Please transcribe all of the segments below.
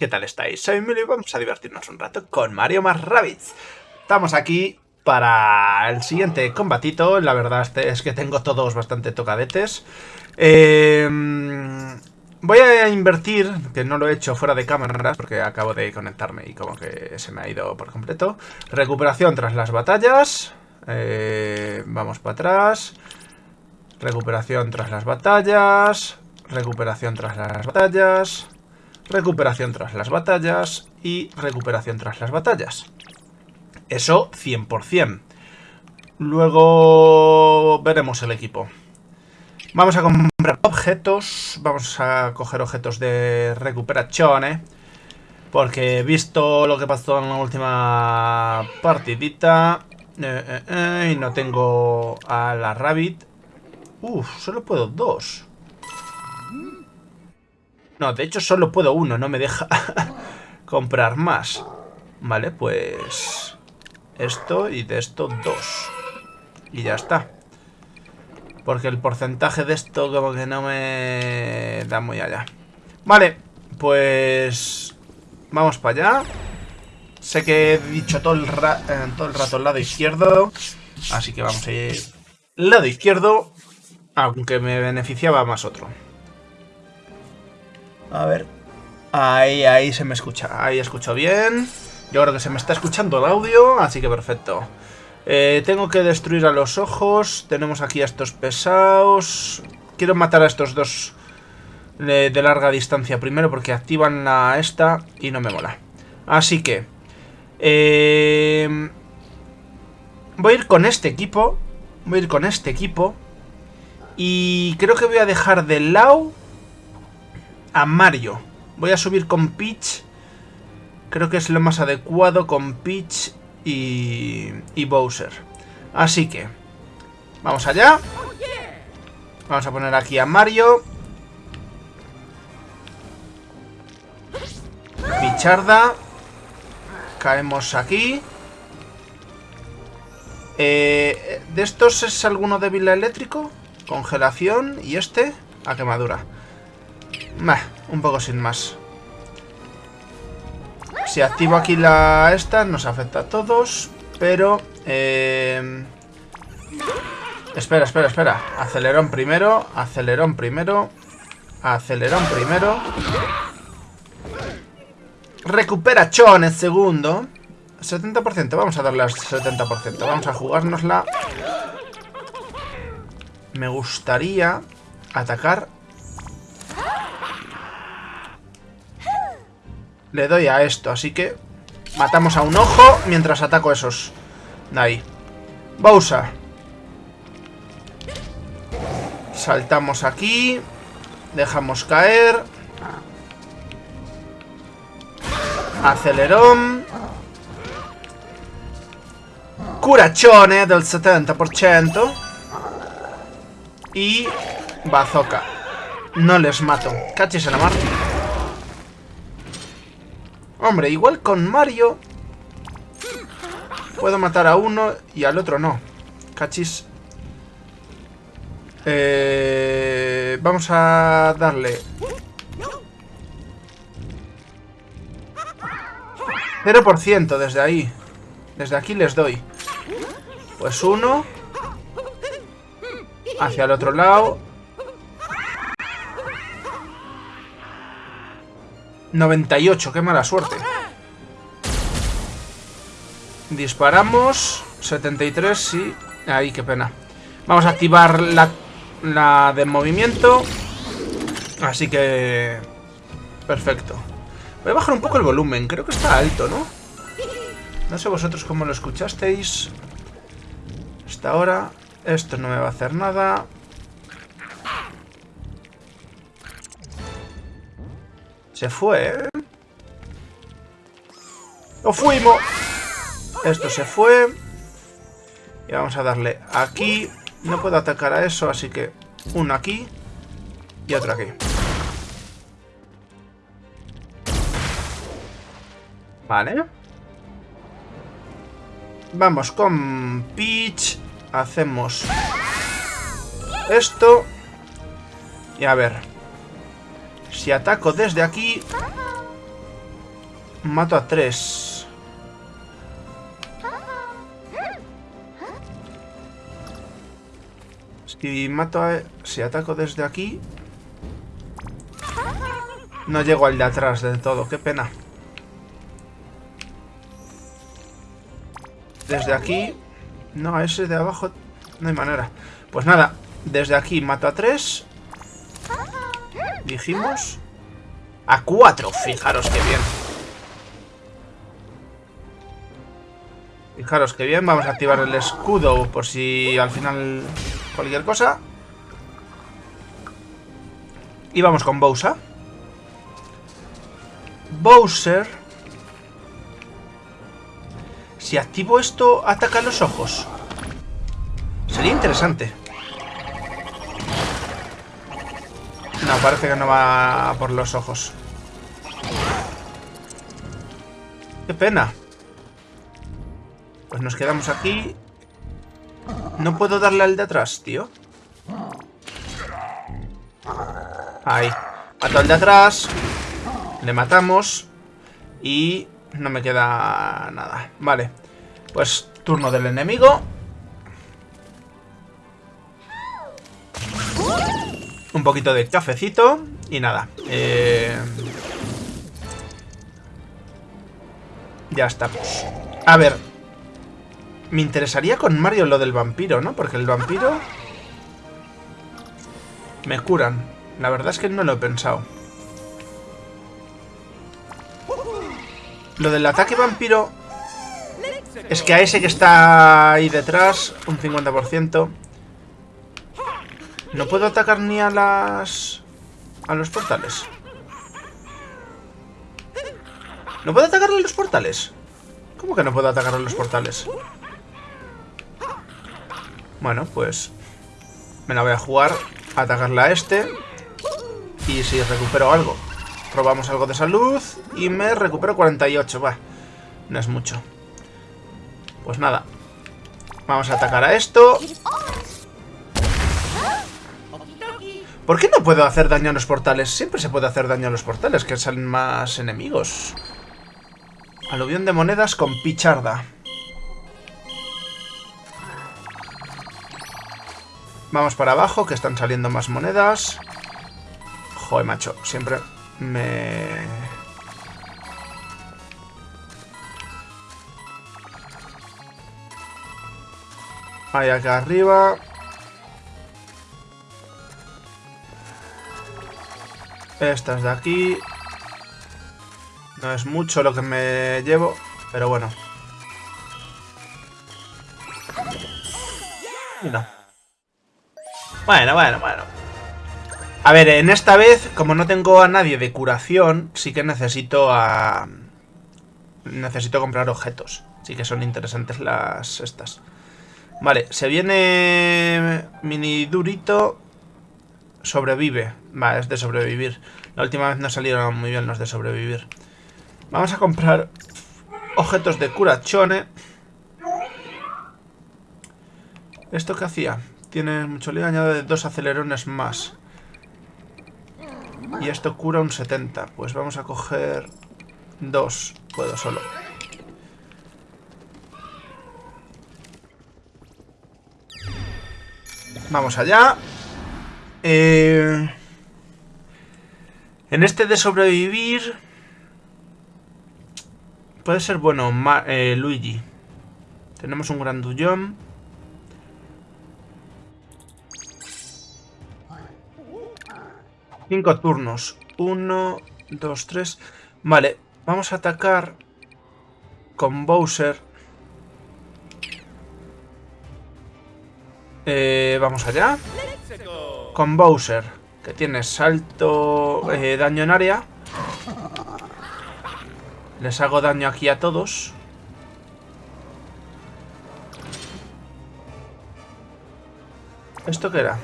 ¿qué tal estáis? Soy Emilio y vamos a divertirnos un rato con Mario más Rabbids. Estamos aquí para el siguiente combatito, la verdad es que tengo todos bastante tocadetes. Eh, voy a invertir, que no lo he hecho fuera de cámaras porque acabo de conectarme y como que se me ha ido por completo. Recuperación tras las batallas. Eh, vamos para atrás. Recuperación tras las batallas. Recuperación tras las batallas. Recuperación tras las batallas. Y recuperación tras las batallas. Eso 100%. Luego veremos el equipo. Vamos a comprar objetos. Vamos a coger objetos de recuperación, ¿eh? Porque visto lo que pasó en la última partidita. Eh, eh, eh, y no tengo a la Rabbit. Uf, solo puedo dos. No, de hecho solo puedo uno, no me deja comprar más. Vale, pues... Esto y de esto dos. Y ya está. Porque el porcentaje de esto como que no me da muy allá. Vale, pues... Vamos para allá. Sé que he dicho todo el, eh, todo el rato el lado izquierdo. Así que vamos a ir... Lado izquierdo. Aunque me beneficiaba más otro. A ver. Ahí, ahí se me escucha. Ahí escucho bien. Yo creo que se me está escuchando el audio, así que perfecto. Eh, tengo que destruir a los ojos. Tenemos aquí a estos pesados. Quiero matar a estos dos de, larga distancia primero porque activan la esta y no me mola. Así que... Eh, voy a ir con este equipo. Voy a ir con este equipo. Y creo que voy a dejar de lado a Mario. Voy a subir con Peach. Creo que es lo más adecuado con Peach y, y Bowser. Así que, vamos allá. Vamos a poner aquí a Mario. Picharda. Caemos aquí. Eh, ¿De estos es alguno débil eléctrico? Congelación. ¿Y este? A quemadura. Un poco sin más. Si activo aquí la esta, nos afecta a todos. Pero... Eh... Espera, espera, espera. Acelerón primero. Acelerón primero. Acelerón primero. Recupera Chon en segundo. 70%. Vamos a darle al 70%. Vamos a jugárnosla me gustaría atacar. Le doy a esto, así que matamos a un ojo mientras ataco esos. Ahí. Bowser. Saltamos aquí. Dejamos caer. Acelerón. Curachone del 70%. Y... Bazooka. No les mato. Cachis en la mar. Hombre, igual con Mario... Puedo matar a uno y al otro no. Cachis. Eh, vamos a darle... 0% desde ahí. Desde aquí les doy. Pues uno... Hacia el otro lado. 98, qué mala suerte. Disparamos. 73, sí. Ahí, qué pena. Vamos a activar la, la de movimiento. Así que... Perfecto. Voy a bajar un poco el volumen. Creo que está alto, ¿no? No sé vosotros cómo lo escuchasteis. Hasta ahora. Esto no me va a hacer nada. Se fue. ¡Lo fuimos! Esto se fue. Y vamos a darle aquí. No puedo atacar a eso, así que uno aquí y otro aquí. Vale. Vamos con Peach. Hacemos esto. Y a ver. Si ataco desde aquí... mato a tres. Si mato a... Si ataco desde aquí... No llego al de atrás del todo, qué pena. Desde aquí... No, ese de abajo no hay manera. Pues nada, desde aquí mato a tres. Dijimos... A cuatro, fijaros qué bien. Fijaros que bien, vamos a activar el escudo por si al final cualquier cosa. Y vamos con Bowser. Bowser. Si activo esto, ataca los ojos. Sería interesante. Parece que no va por los ojos. Qué pena. Pues nos quedamos aquí. No puedo darle al de atrás, tío. Ahí. Mato al de atrás. Le matamos. Y no me queda nada. Vale. Pues turno del enemigo. Un poquito de cafecito. Y nada. Eh... Ya estamos. A ver, me interesaría con Mario lo del vampiro, ¿no? Porque el vampiro... Me curan. La verdad es que no lo he pensado. Lo del ataque vampiro... Es que a ese que está ahí detrás, un 50%... No puedo atacar ni a las... A los portales. ¿No puedo atacarle a los portales? ¿Cómo que no puedo atacar a los portales? Bueno, pues me la voy a jugar a atacarle a este. Y si recupero algo, robamos algo de salud y me recupero 48. Va, no es mucho. Pues nada, vamos a atacar a esto. ¿Por qué no puedo hacer daño a los portales? Siempre se puede hacer daño a los portales, que salen más enemigos. Aluvión de monedas con picharda. Vamos para abajo, que están saliendo más monedas. Joder, macho, siempre me... Ahí acá arriba. Estas de aquí. No es mucho lo que me llevo, pero bueno. Y no. Bueno, bueno, bueno. A ver, en esta vez, como no tengo a nadie de curación, sí que necesito a... Necesito comprar objetos. Sí que son interesantes las estas. Vale, se viene... Mini durito... Sobrevive. Vale, es de sobrevivir. La última vez no salieron muy bien los de sobrevivir. Vamos a comprar objetos de curachone. ¿Esto qué hacía? Tiene mucho lío, añade dos acelerones más. Y esto cura un 70. Pues vamos a coger dos. Puedo solo. Vamos allá. Eh, en este de sobrevivir... Puede ser bueno eh, Luigi. Tenemos un grandullón. Cinco turnos. Uno, dos, tres. Vale, vamos a atacar con Bowser. Eh, vamos allá. Con Bowser, que tiene salto, eh, daño en área. Les hago daño aquí a todos. ¿Esto qué era?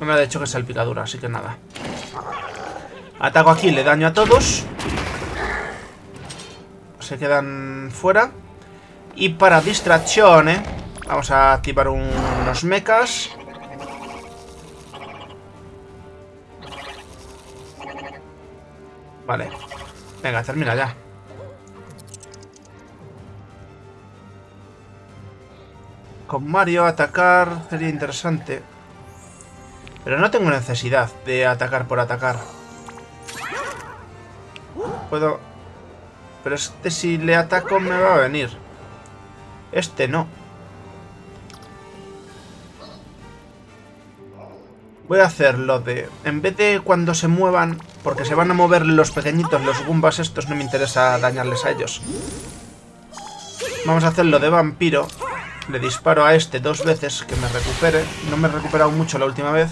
No me ha dicho que es picadura, así que nada. Ataco aquí, le daño a todos. Se quedan fuera. Y para distracción, ¿eh? Vamos a activar unos mechas. Vale. Venga, termina ya. Con Mario atacar sería interesante. Pero no tengo necesidad de atacar por atacar. Puedo... Pero este si le ataco me va a venir. Este no. Voy a hacer lo de... En vez de cuando se muevan, porque se van a mover los pequeñitos, los Goombas estos, no me interesa dañarles a ellos. Vamos a hacer lo de vampiro. Le disparo a este dos veces que me recupere. No me he recuperado mucho la última vez.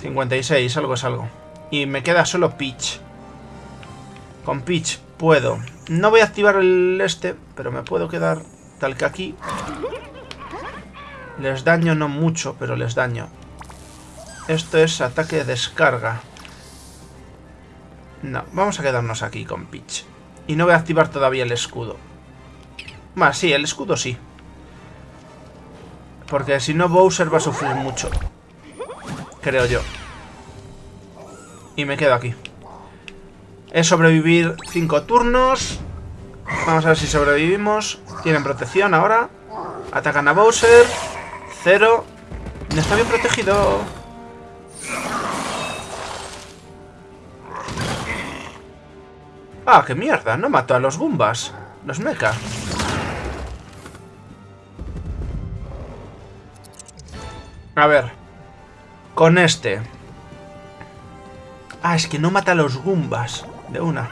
56, algo es algo. Y me queda solo Peach. Con Peach puedo. No voy a activar el este, pero me puedo quedar tal que aquí. Les daño no mucho, pero les daño. Esto es ataque de descarga. No, vamos a quedarnos aquí con Peach. Y no voy a activar todavía el escudo. Más, sí, el escudo sí. Porque si no Bowser va a sufrir mucho. Creo yo. Y me quedo aquí. Es sobrevivir 5 turnos. Vamos a ver si sobrevivimos. Tienen protección ahora. Atacan a Bowser. Cero. Está bien protegido. Ah, qué mierda. No mató a los Goombas. Los mecha. A ver. Con este. Ah, es que no mata a los Goombas. De una.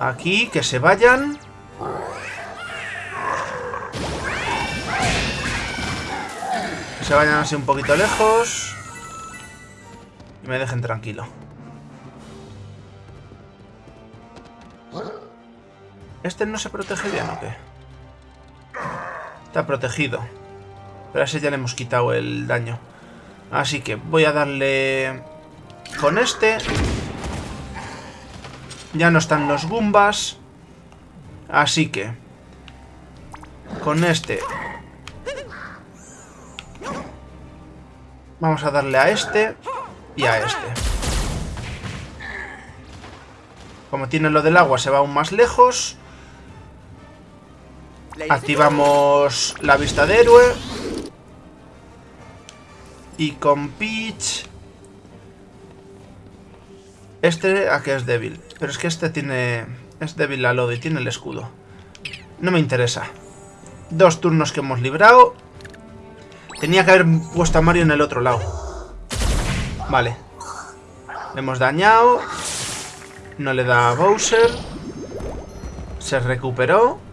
Aquí, que se vayan. Que se vayan así un poquito lejos. Y me dejen tranquilo. ¿Este no se protege bien o qué? Está protegido. Pero a ese ya le hemos quitado el daño. Así que voy a darle... Con este... Ya no están los Goombas. Así que... Con este... Vamos a darle a este y a este. Como tiene lo del agua, se va aún más lejos. Activamos la vista de héroe. Y con Peach... Este a que es débil. Pero es que este tiene... Es débil la lodo y tiene el escudo. No me interesa. Dos turnos que hemos librado. Tenía que haber puesto a Mario en el otro lado. Vale. Le hemos dañado. No le da a Bowser. Se recuperó.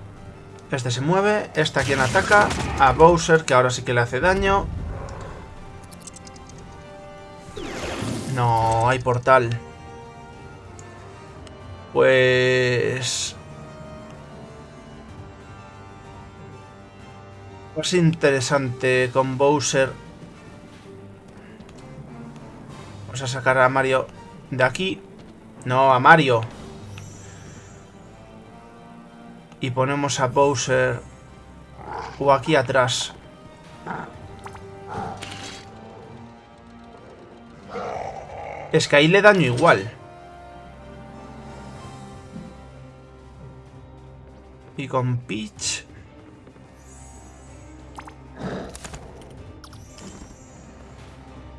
Este se mueve. Este a quien ataca. A Bowser, que ahora sí que le hace daño. No, hay portal. Pues... Pues interesante con Bowser. Vamos a sacar a Mario de aquí. No, a Mario. Y ponemos a Bowser o aquí atrás. Es que ahí le daño igual. Y con Peach...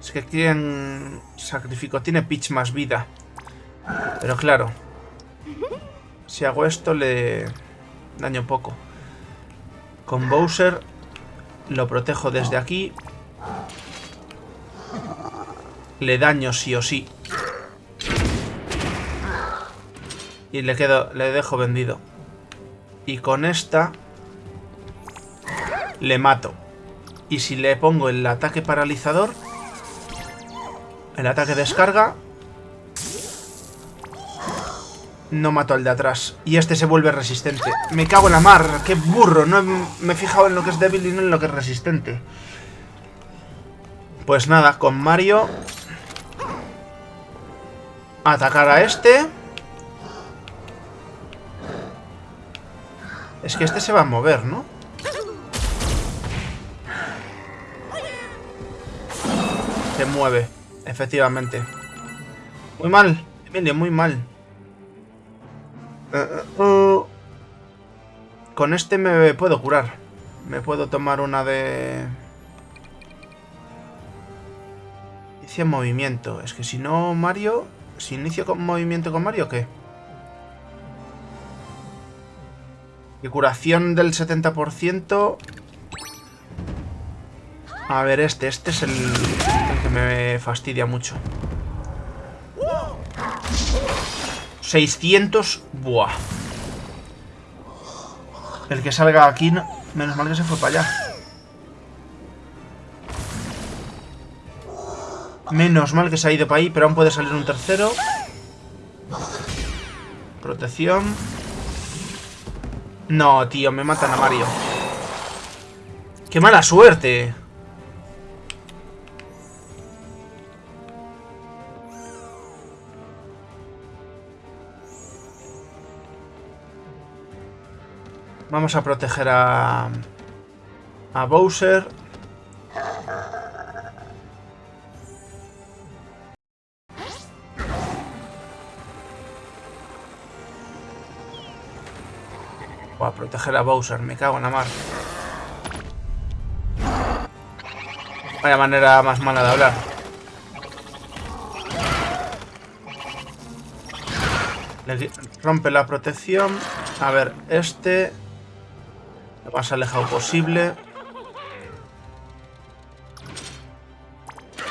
Es que quien sacrifico tiene Peach más vida. Pero claro. Si hago esto le daño poco. Con Bowser lo protejo desde aquí le daño sí o sí. Y le quedo, le dejo vendido. Y con esta le mato. Y si le pongo el ataque paralizador, el ataque descarga, no mato al de atrás. Y este se vuelve resistente. Me cago en la mar, qué burro. No me he fijado en lo que es débil y no en lo que es resistente. Pues nada, con Mario Atacar a este. Es que este se va a mover, ¿no? Se mueve, efectivamente. Muy mal, Emilio, muy mal. Uh, uh, uh. con este me puedo curar. Me puedo tomar una de... Inicia movimiento. Es que si no, Mario... Si inicio con movimiento con Mario, ¿qué? Y curación del 70%... A ver, este. Este es el, el que me fastidia mucho. 600... Buah. El que salga aquí... Menos mal que se fue para allá. Menos mal que se ha ido para ahí, pero aún puede salir un tercero. Protección. No, tío, me matan a Mario. ¡Qué mala suerte! Vamos a proteger a... A Bowser. Voy a proteger a Bowser, me cago en la mar. Vaya manera más mala de hablar. Rompe la protección. A ver, este... Lo más alejado posible.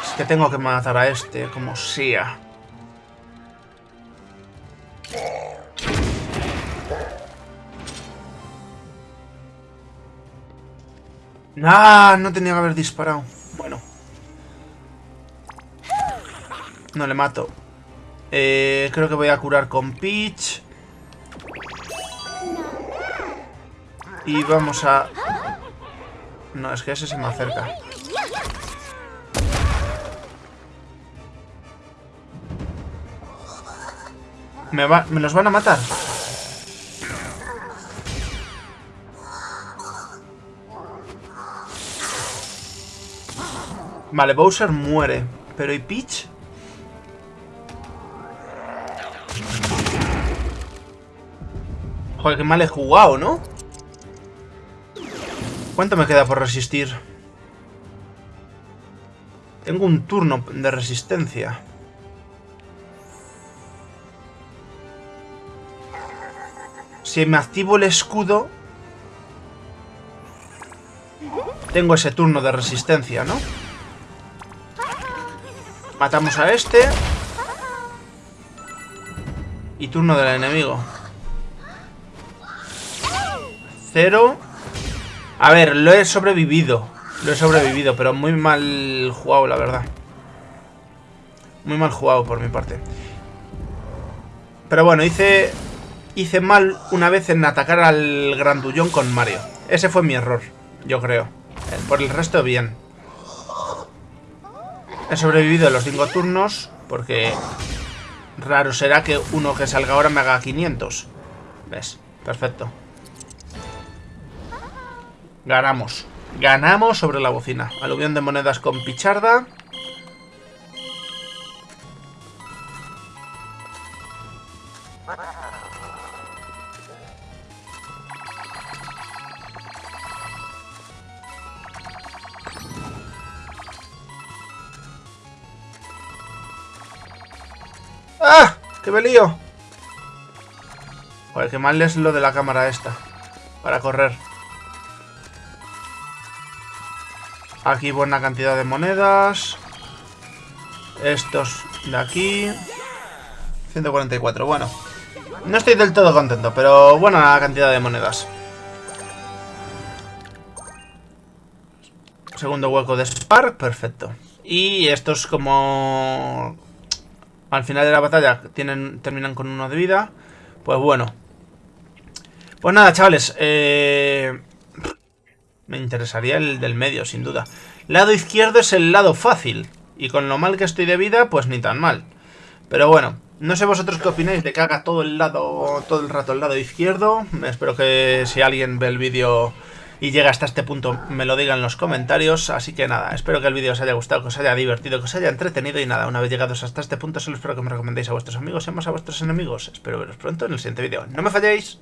Es que tengo que matar a este, como sea. ¡Ah! No tenía que haber disparado. Bueno. No le mato. Eh, creo que voy a curar con Peach. Y vamos a... No, es que ese se me acerca. ¿Me, va... ¿Me los van a matar? Vale, Bowser muere. Pero ¿y Peach? Joder, qué mal he jugado, ¿no? ¿Cuánto me queda por resistir? Tengo un turno de resistencia. Si me activo el escudo... Tengo ese turno de resistencia, ¿no? Matamos a este. Y turno del enemigo. Cero. A ver, lo he sobrevivido. Lo he sobrevivido, pero muy mal jugado, la verdad. Muy mal jugado por mi parte. Pero bueno, hice hice mal una vez en atacar al grandullón con Mario. Ese fue mi error, yo creo. Eh, por el resto, bien. He sobrevivido los 5 turnos porque raro será que uno que salga ahora me haga 500. ¿Ves? Perfecto. Ganamos. Ganamos sobre la bocina. Aluvión de monedas con picharda. ¡Ah! ¡Qué me lío! Joder, qué mal es lo de la cámara esta. Para correr. Aquí buena cantidad de monedas. Estos de aquí. 144, bueno. No estoy del todo contento, pero buena cantidad de monedas. Segundo hueco de Spark, perfecto. Y estos como al final de la batalla tienen, terminan con uno de vida. Pues bueno. Pues nada, chavales. Eh, me interesaría el del medio, sin duda. Lado izquierdo es el lado fácil. Y con lo mal que estoy de vida, pues ni tan mal. Pero bueno, no sé vosotros qué opináis de que haga todo el lado, todo el rato el lado izquierdo. Espero que si alguien ve el vídeo y llega hasta este punto me lo diga en los comentarios. Así que nada, espero que el vídeo os haya gustado, que os haya divertido, que os haya entretenido y nada, una vez llegados hasta este punto solo espero que me recomendéis a vuestros amigos y más a vuestros enemigos. Espero veros pronto en el siguiente vídeo. ¡No me falléis!